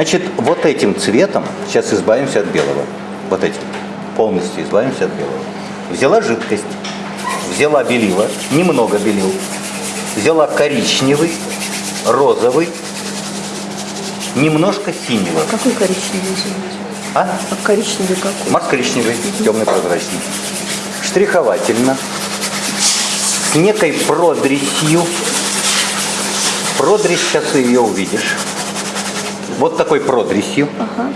Значит, вот этим цветом сейчас избавимся от белого. Вот этим. Полностью избавимся от белого. Взяла жидкость, взяла белила, немного белил, взяла коричневый, розовый, немножко синего. Какой коричневый? А? А коричневый какой? Марс коричневый, темный прозрачный. Штриховательно, с некой продресью. Продресь, сейчас ее увидишь. Вот такой продресью. Ага.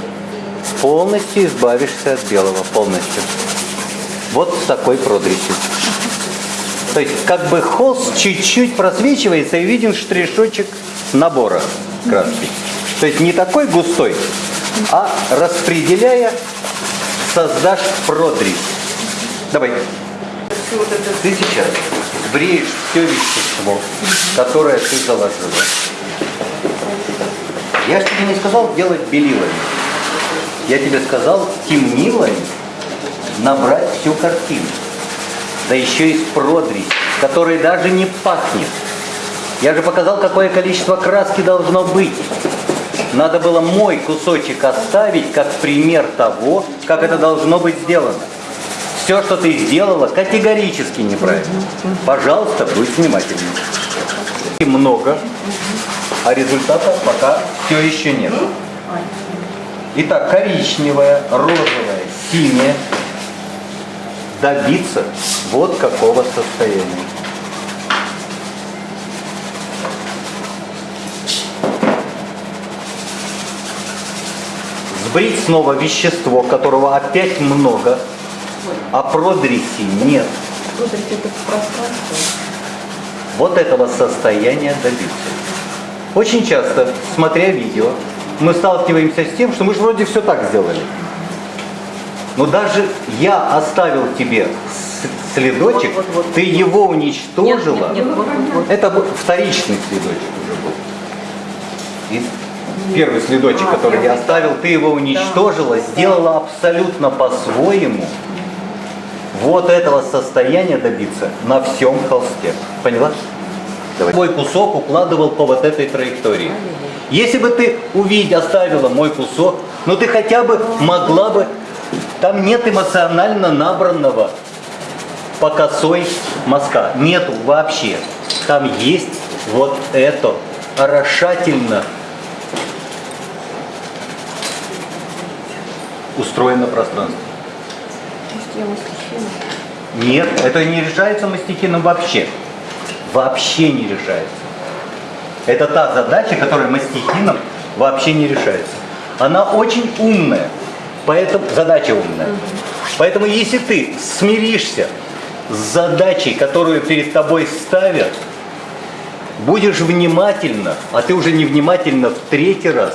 Полностью избавишься от белого, полностью. Вот такой продресью. То есть как бы холст чуть-чуть просвечивается и виден штришочек набора краски. То есть не такой густой, а распределяя создашь продресь. Давай. Ты сейчас бреешь все вещество, которое ты заложила. Я же тебе не сказал делать белилами. Я тебе сказал темнилами набрать всю картину. Да еще и с продресь, которой даже не пахнет. Я же показал, какое количество краски должно быть. Надо было мой кусочек оставить как пример того, как это должно быть сделано. Все, что ты сделала, категорически неправильно. Пожалуйста, будь внимательным. И много, а результата пока все еще нет. Итак, коричневая, розовая, синяя. Добиться вот какого состояния. Сбрить снова вещество, которого опять много, а продреси нет. Вот этого состояния добиться. Очень часто, смотря видео, мы сталкиваемся с тем, что мы же вроде все так сделали. Но даже я оставил тебе следочек, Вот, вот, вот. ты его уничтожила. Нет, нет, нет, вот, вот. Это вторичный следочек уже был. И первый следочек, А, который я оставил, ты его уничтожила, сделала абсолютно по-своему. Вот этого состояния добиться на всем холсте. Поняла? Давай. Мой кусок укладывал по вот этой траектории. Если бы ты увидела, оставила мой кусок, ну ты хотя бы могла бы... Там нет эмоционально набранного по косой мазка. Нету вообще. Там есть вот это орошательно устроено пространство. Может, я мастихина? Нет, это не решается мастихином вообще. Вообще не решается. Это та задача, которая мастихином вообще не решается. Она очень умная, поэтому задача умная. Поэтому если ты смиришься с задачей, которую перед тобой ставят, будешь внимательно, а ты уже невнимательно в третий раз,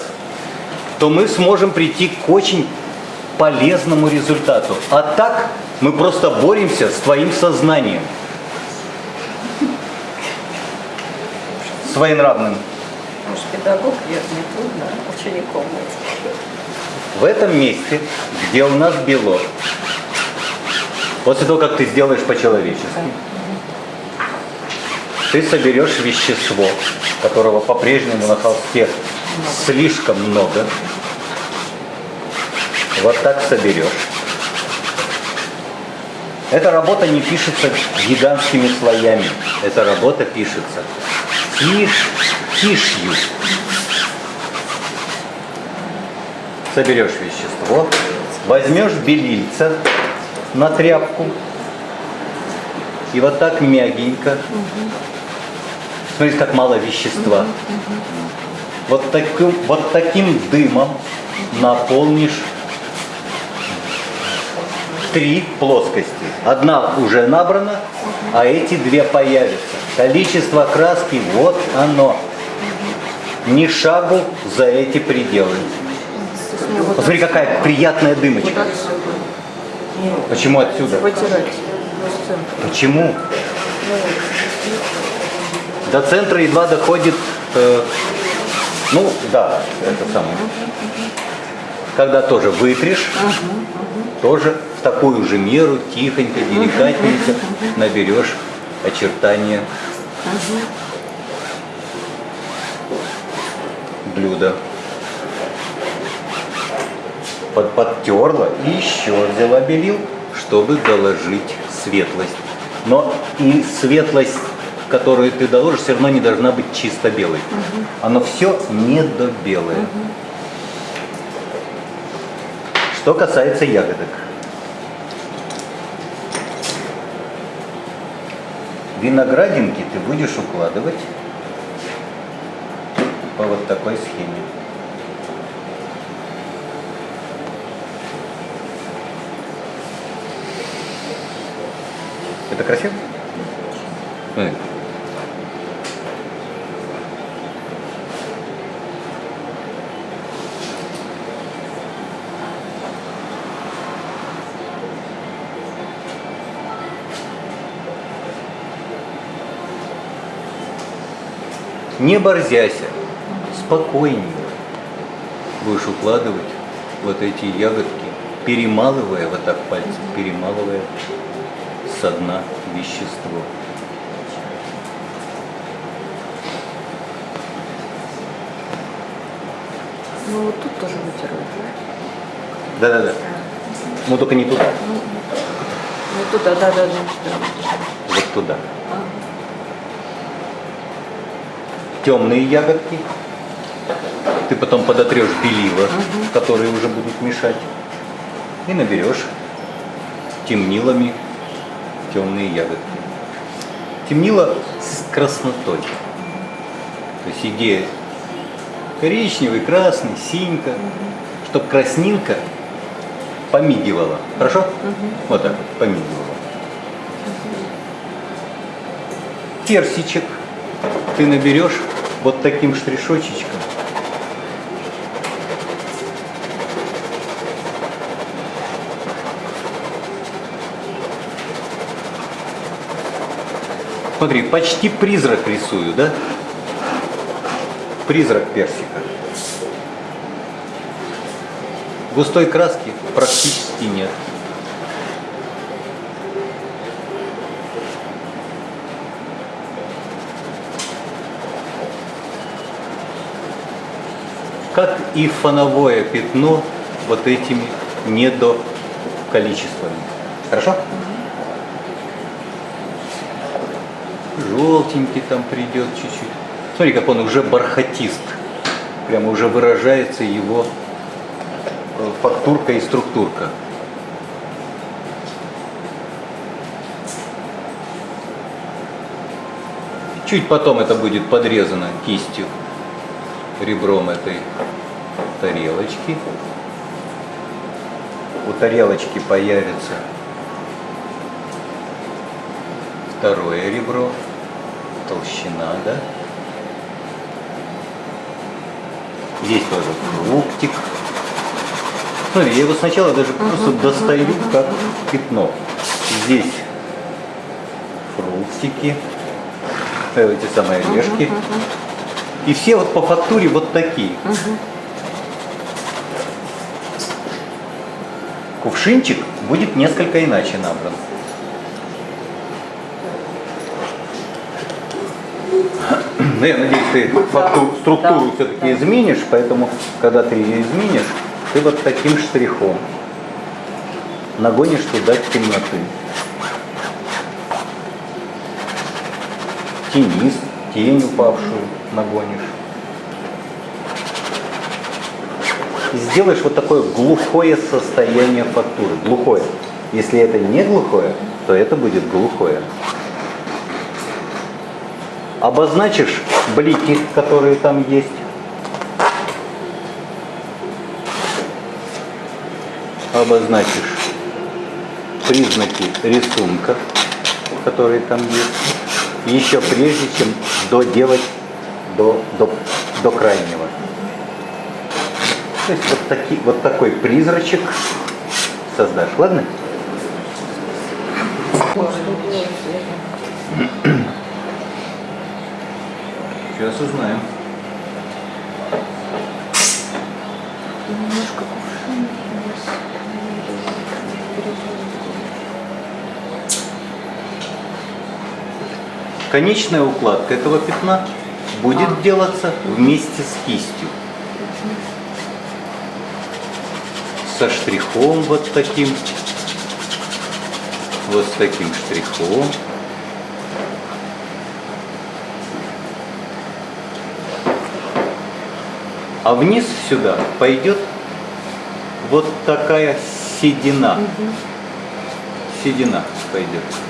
то мы сможем прийти к очень полезному результату. А так мы просто боремся с твоим сознанием. Своенравным. Может, педагог не трудно учеником быть. В этом месте, где у нас белок, после того, как ты сделаешь по-человечески, ты соберешь вещество, которого по-прежнему на холсте слишком много. Вот так соберешь. Эта работа не пишется гигантскими слоями. Эта работа пишется тишь, тишью. Соберешь вещество, возьмешь белильца на тряпку и вот так мягенько. Смотрите, как мало вещества. Вот таким, вот таким дымом наполнишь три плоскости. Одна уже набрана, а эти две появятся. Количество краски, вот оно. Ни шагу за эти пределы. Посмотри, какая приятная дымочка. Почему отсюда? Почему? До центра едва доходит, э, ну да, это самое. Когда тоже вытришь, тоже в такую же меру, тихонько, деликатненько наберешь очертания блюда. под, подтерла и еще взяла белил, чтобы доложить светлость. Но и светлость, которую ты доложишь, все равно не должна быть чисто белой. Оно все недобелое. Что касается ягодок. Виноградинки ты будешь укладывать по вот такой схеме. Это красиво? Смотри. Не борзяся, спокойнее будешь укладывать вот эти ягодки, перемалывая вот так пальцем, перемалывая со дна вещество. Ну вот тут тоже вытирают, да? Да-да-да. Но только не туда, Ну туда, да, да, да. да. вот туда. Темные ягодки. Ты потом подотрешь белила, которые уже будут мешать. И наберешь темнилами темные ягодки. Темнило с краснотой. То есть идея коричневый, красный, синька, чтобы краснинка помигивала. Хорошо? Вот так вот, помигивала. Персичек ты наберешь вот таким штришочечком. Смотри, почти призрак рисую, да? Призрак персика. Густой краски практически нет. Как и фоновое пятно вот этими недоколичествами. Хорошо? Желтенький там придет чуть-чуть. Смотри, как он уже бархатист. Прямо уже выражается его э, фактурка и структурка. Чуть потом это будет подрезано кистью, ребром этой тарелочки. У тарелочки появится второе ребро, толщина, да? Здесь тоже фруктик. Смотри, я его сначала даже просто достаю как пятно. Здесь фруктики, э, эти самые орешки. И все вот по фактуре вот такие. Кувшинчик будет несколько иначе набран. Ну, я надеюсь, ты факту- структуру да, все-таки да. изменишь, поэтому, когда ты ее изменишь, ты вот таким штрихом нагонишь туда темноты. Тенис, тень упавшую нагонишь. Сделаешь вот такое глухое состояние фактуры. Глухое. Если это не глухое, то это будет глухое. Обозначишь блики, которые там есть. Обозначишь признаки рисунка, которые там есть. Еще прежде, чем доделать до, до, до крайнего. То есть вот, таки, вот такой призрачек создашь, ладно? Сейчас узнаем. Немножко кувшин у нас. Конечная укладка этого пятна будет делаться вместе с кистью. со штрихом вот таким. Вот с таким штрихом. А вниз сюда пойдет вот такая седина. Седина пойдет.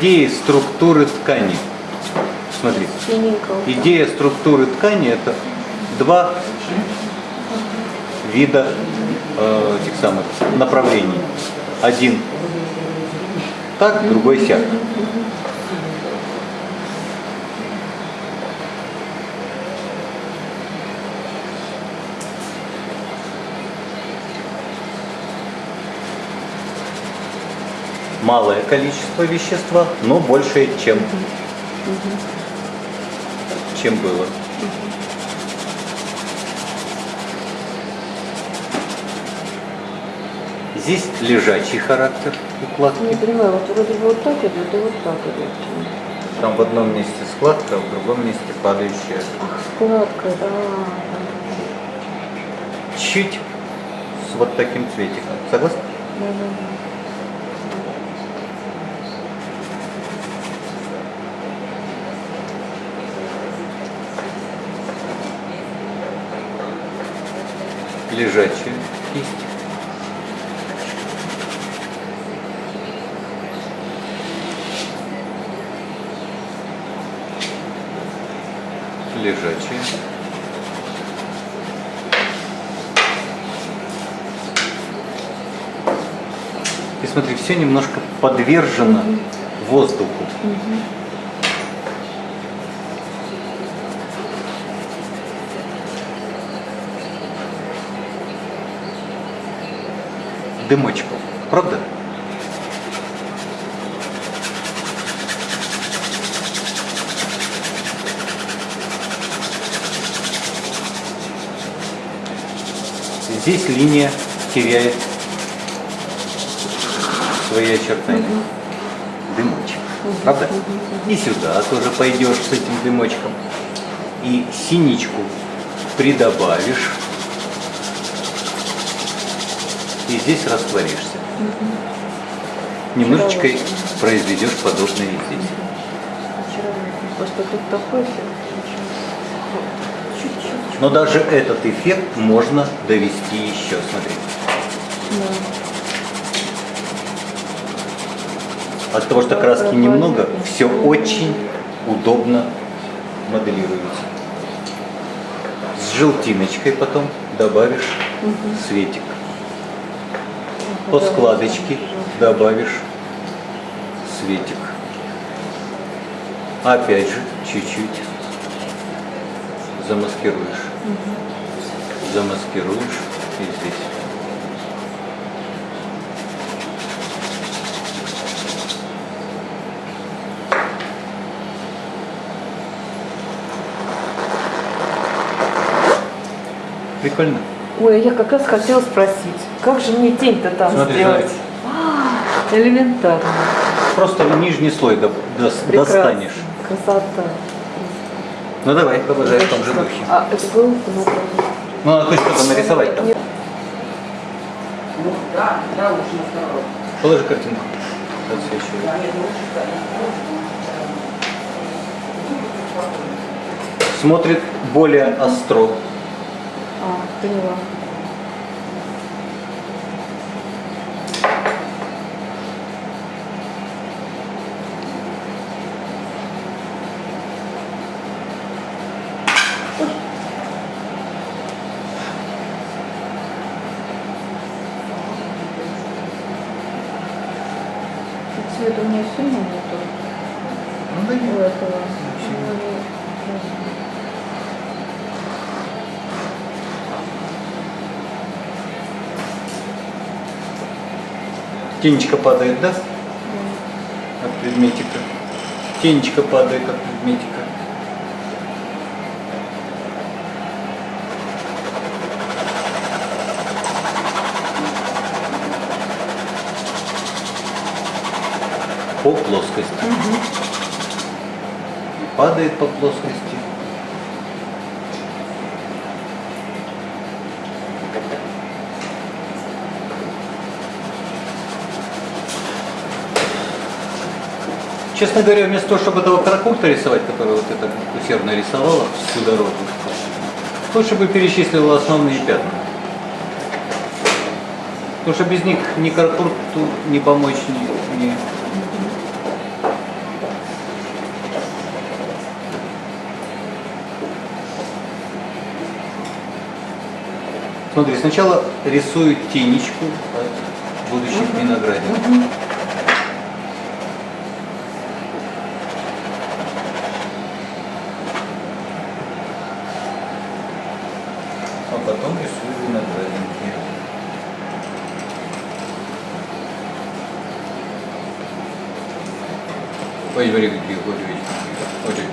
С идеей структуры ткани. Смотри, идея структуры ткани это два вида э, этих самых направлений. Один так, другой сяк. Малое количество вещества, но большее, чем, чем было. Здесь лежачий характер укладки. Не понимаю, вот вроде бы вот так идет и вот так идет. Там в одном месте складка, а в другом месте падающая. Ах, складка, да. Чуть с вот таким цветиком. Согласны? да, да, да. Лежачая кисть. Лежачая. И смотри, все немножко подвержено воздуху. Дымочков. Правда? Здесь линия теряет свои очертания. Дымочек. Правда? И сюда тоже пойдешь с этим дымочком. И синичку придобавишь. И здесь растворишься. Немножечко произведешь подобное и здесь. Просто тут такой. Но даже этот эффект можно довести еще. Смотри. Да. От того, что краски немного, все очень удобно моделируется. С желтиночкой потом добавишь светик. По складочке добавишь светик. Опять же, чуть-чуть замаскируешь. Замаскируешь и здесь. Прикольно. Ой, я как раз хотела спросить, как же мне тень-то там Смотри, сделать? А, элементарно. Просто нижний слой до- Прекрасно. достанешь. Красота. Ну давай, продолжай в том же духе. А это надо. Ну, надо хоть что-то нарисовать там. Ну да, да, лучше на второй. Положи картинку. Отсвечивай. Да, нет, лучше так. Смотрит более остро. А, поняла. Меня сильно нету Ну да у этого. Тенечка падает, да? От предметика. Тенечка падает от предметика. по плоскости. Угу. Падает по плоскости. Честно говоря, вместо того, чтобы этого каракульта рисовать, который вот это усердно рисовала всю дорогу, лучше бы перечислила основные пятна. Потому что без них ни каракурту, ни помочь, ни, ни Смотри, сначала рисую тенечку от будущих виноградников. А потом рисую виноградники. Ой. Вот такие.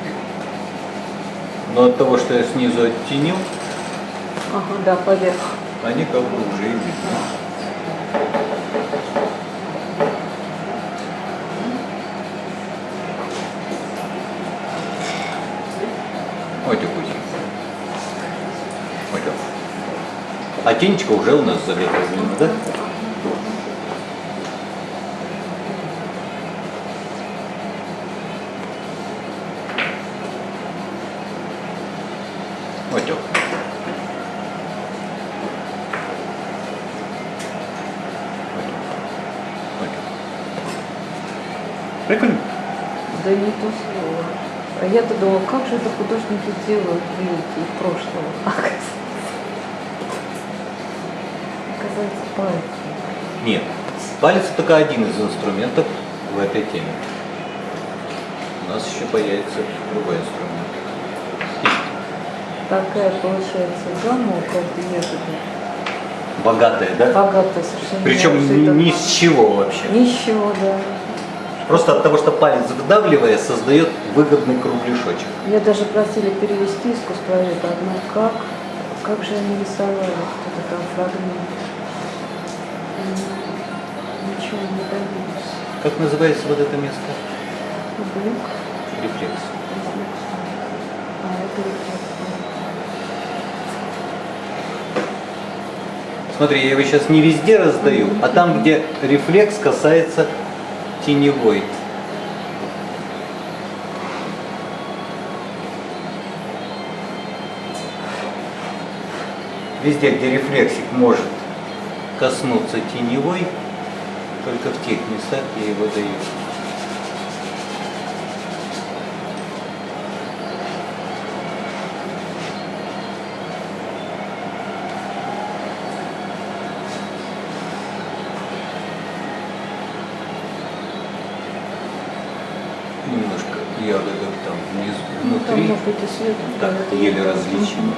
Но от того, что я снизу оттенил, Ага, да, поверх. Они как бы уже и так. А тенечка уже у нас заготовлена, да? Прикольно. Да не то слово. А я-то думала, как же это художники делают великие прошлого. Оказывается, пальцы. Нет. Палец только один из инструментов в этой теме. У нас еще появится другой инструмент. Такая получается гамма у каждой ягоды. Богатая, да? Богатая совершенно. Причем ни с чего вообще. Ничего, да. Просто от того, что палец вдавливая, создает выгодный кругляшочек. Меня даже просили перевести искусствоведа, одно как, как же они рисовали, кто-то там фрагмент. Ничего не добились. Как называется вот это место? Рефлекс. рефлекс. А, это рефлекс. Смотри, я его сейчас не везде раздаю, а там, где рефлекс касается теневой. Везде, где рефлексик может коснуться теневой, только в тех местах я его даю. Немножко ягодок там внизу, Ну, там внутри. может быть и свет. Так, это еле различимо.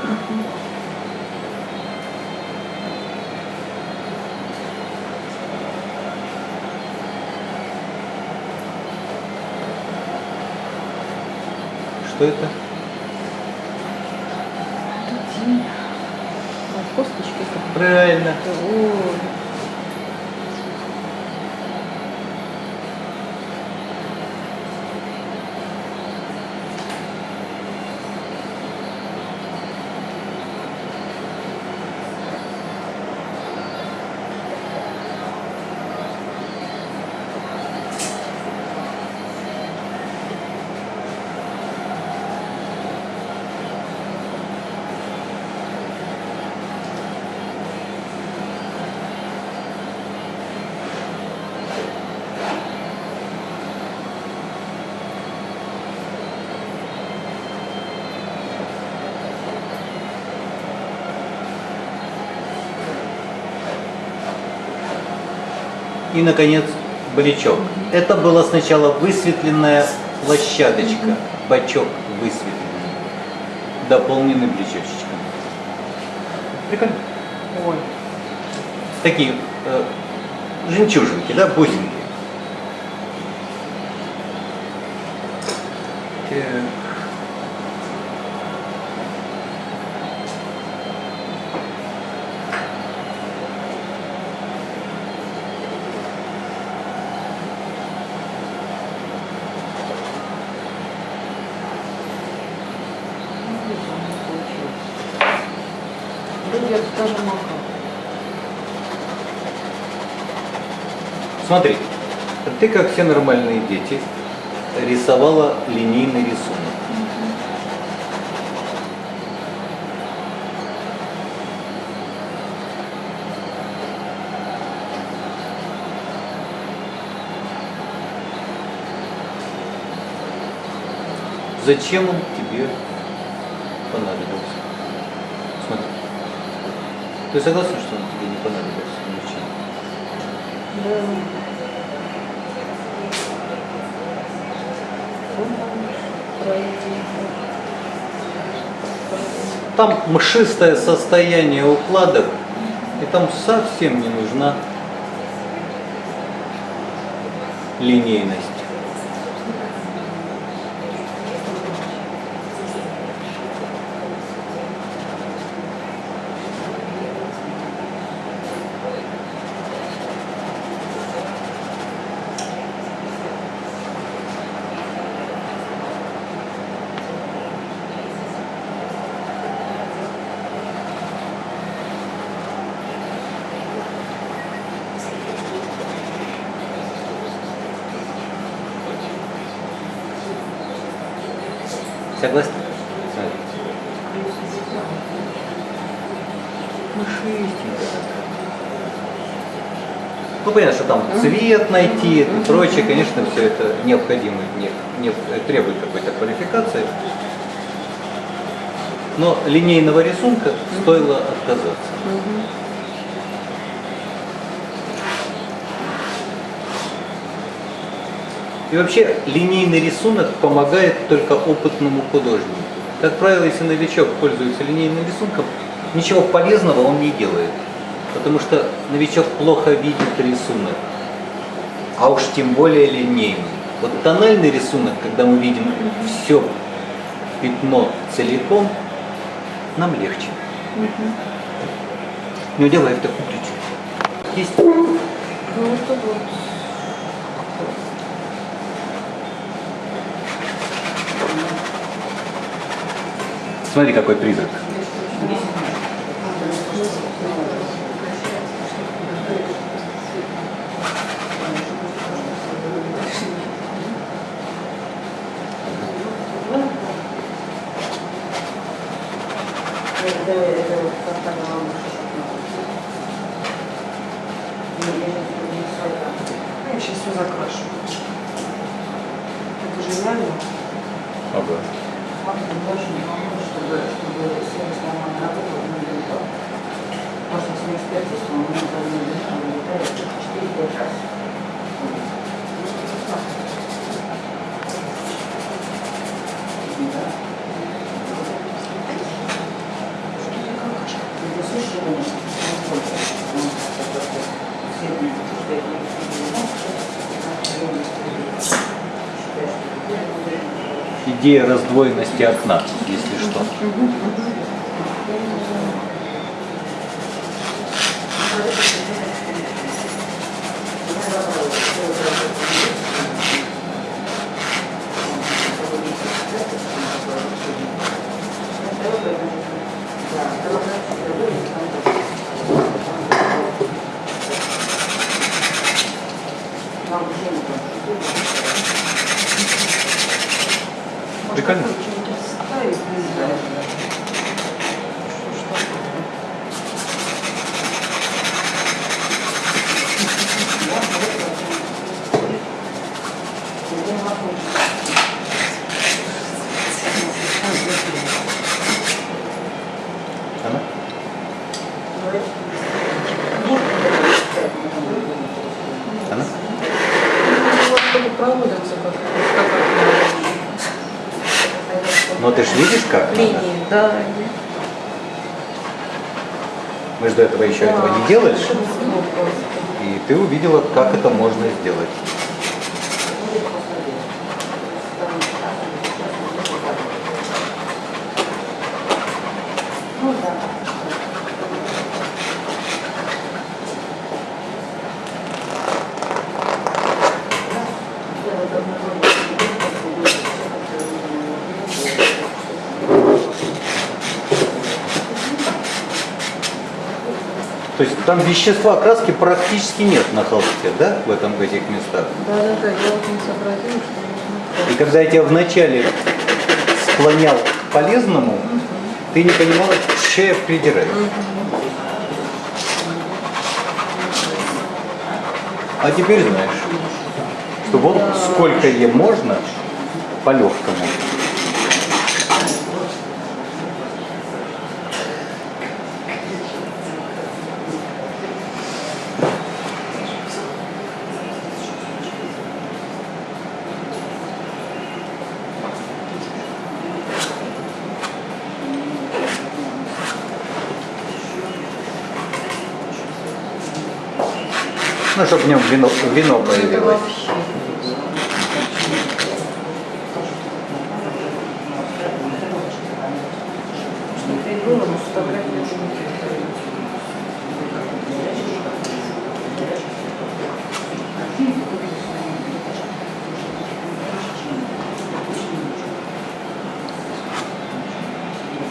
Что это? Правильно. Ой. И, наконец, бричок. Это была сначала высветленная площадочка, бачок высветленный, дополненный бричочечком. Прикольно. Ой. Такие э, жемчужинки, да, бусинки. Смотри, ты как все нормальные дети рисовала линейный рисунок. Зачем он тебе понадобился? Смотри. Ты согласен, что он тебе не понадобился? Ничем? Да. Он там пройти. Там мшистое состояние укладок, и там совсем не нужна линейность. Ну, понятно, что там цвет найти и прочее, конечно, все это необходимо, не, не- требует какой-то квалификации. Но линейного рисунка стоило отказаться. И вообще линейный рисунок помогает только опытному художнику. Как правило, если новичок пользуется линейным рисунком, ничего полезного он не делает. Потому что новичок плохо видит рисунок. А уж тем более линейный. Вот тональный рисунок, когда мы видим все пятно целиком, нам легче. Не делай в такую ключ. Есть Ну, это. Смотри, какой призрак. Это, это вот как она Я сейчас все закрашу. Это же реально. Ага. Фактор очень помочь, чтобы, чтобы сервис нормально работал, не летал. Просто с экспертизой он не летает 4-5 раз. Да. Это слушай, он насколько он такой сильный, что я не Идея раздвоенности окна, Но ты ж видишь как? надо? линии, да. Мы же до этого еще этого не делали. Ну. И ты увидела, как это можно сделать. Там вещества краски практически нет на холсте, да, в этом в этих местах. Да, да, да, я вот не сообразила, что. И когда я тебя вначале склонял к полезному, ты не понимала, что я придираю. А теперь знаешь, что вот сколько ей можно по-легкому. Ну, чтобы в нем вино, вино появилось. вообще. Что-то и было, но фотографии уже не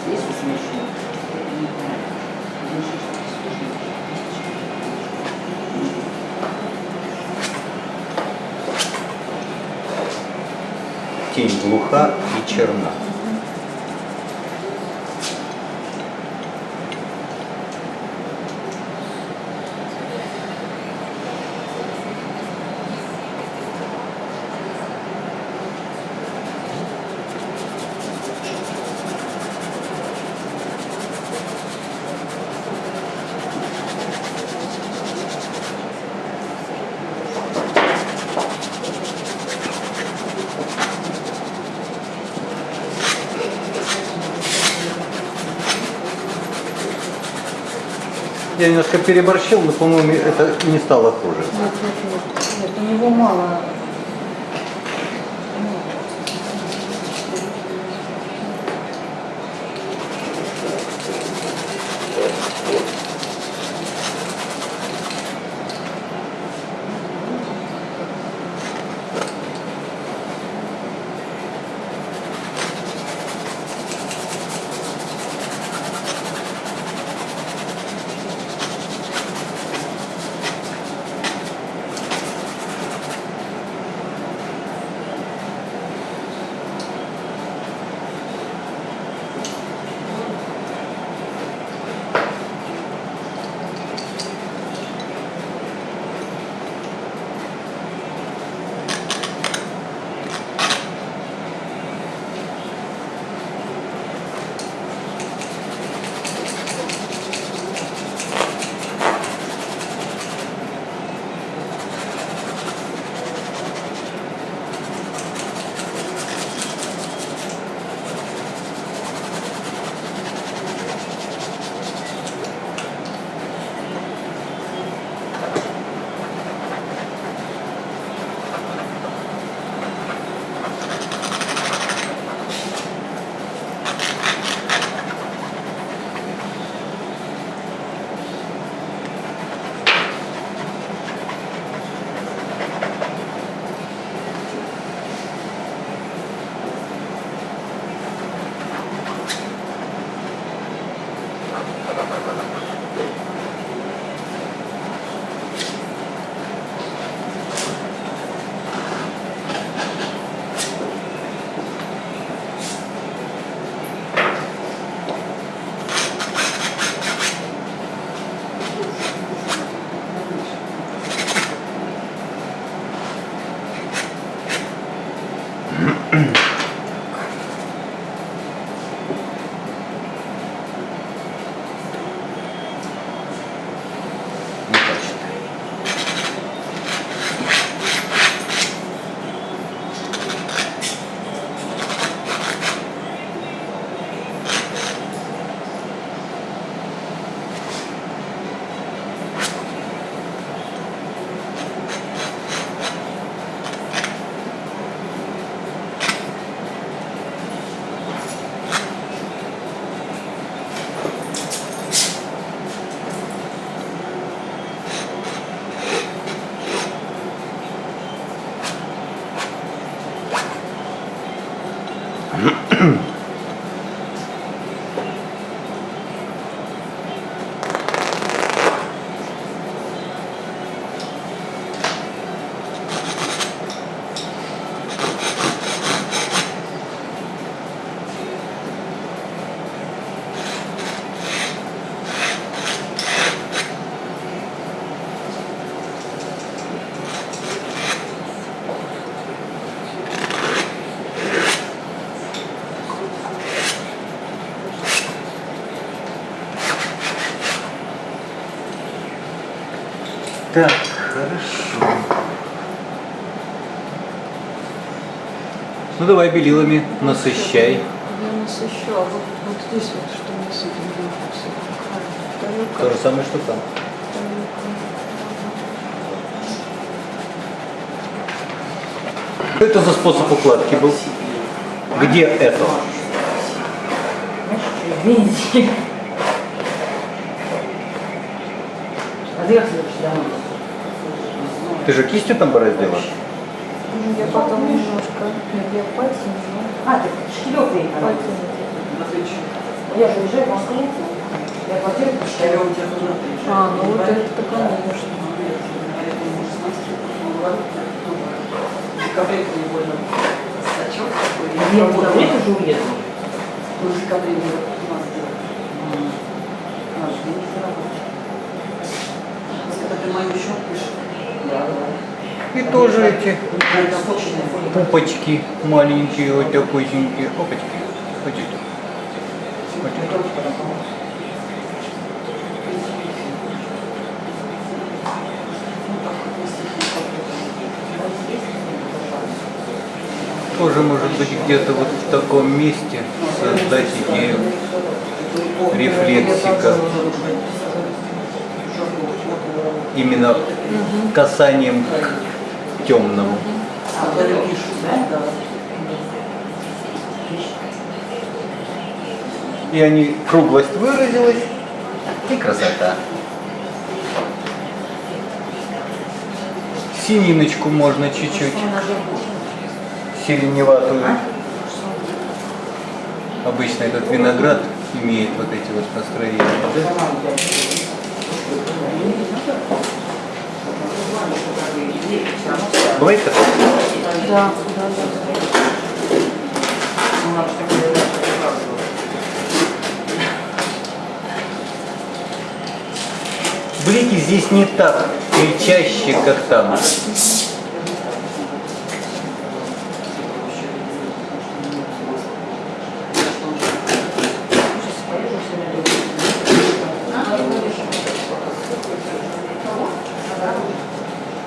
Здесь смешно. Тень глуха и черна. Немножко переборщил, но, по-моему, это не стало хуже. Нет, нет, нет. Нет, у него мало. Хорошо. Ну давай белилами насыщай. Я насыщу, а вот, вот здесь вот что мне с этим То же самое, что там. Что это за способ укладки был? Где это? Бензин. А ты как следующий домой? Ты же кистью там бороздила? Ну, Я потом немножко, нет, я пальцем, А, ты но пальцем. Я же уезжаю в Москву. Я квартиру посчитаю. А, ну вот это конечно. Я в декабре тоже уеду. В декабре не Наш день заработать. Когда ты мою счет пишешь? И тоже эти пупочки маленькие, вот такусенькие. Опачки. Тоже может быть где-то вот в таком месте создать идею рефлексика. Именно касанием к темному. И они, круглость выразилась, и красота. Сининочку можно чуть-чуть, сиреневатую. Обычно этот виноград имеет вот эти вот настроения. да? Бывает такое? Да, да, да. Блики здесь не так кричащие, как там.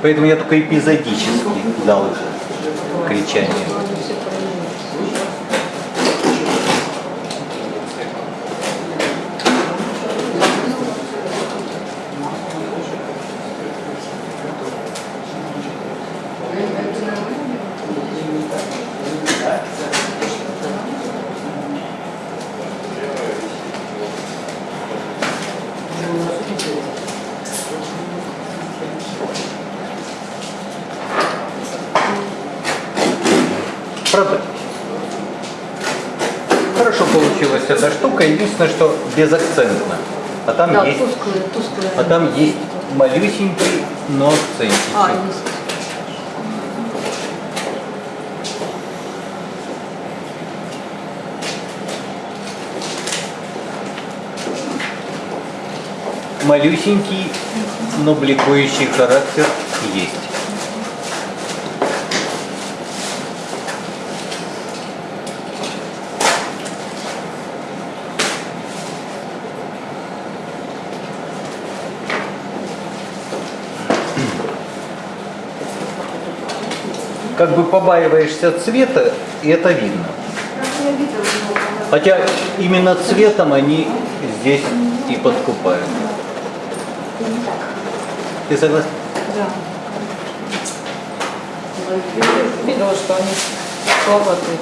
Поэтому я только эпизодически дал кричание. Они все проявились. Правда? Хорошо получилась эта штука, единственное, что безакцентно. А там Да, есть, тусклые, тусклые. а там есть малюсенький, но акцентик. А. Малюсенький, но бликующий характер есть. Как бы побаиваешься цвета, и это видно. Хотя именно цветом они здесь и подкупают. Ты согласен? Да. Видела, что они слабоватые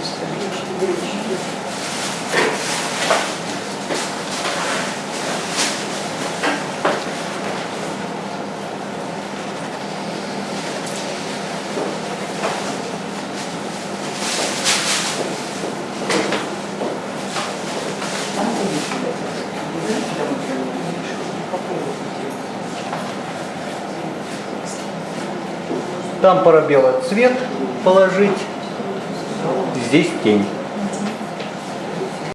Там парабела цвет положить, здесь тень.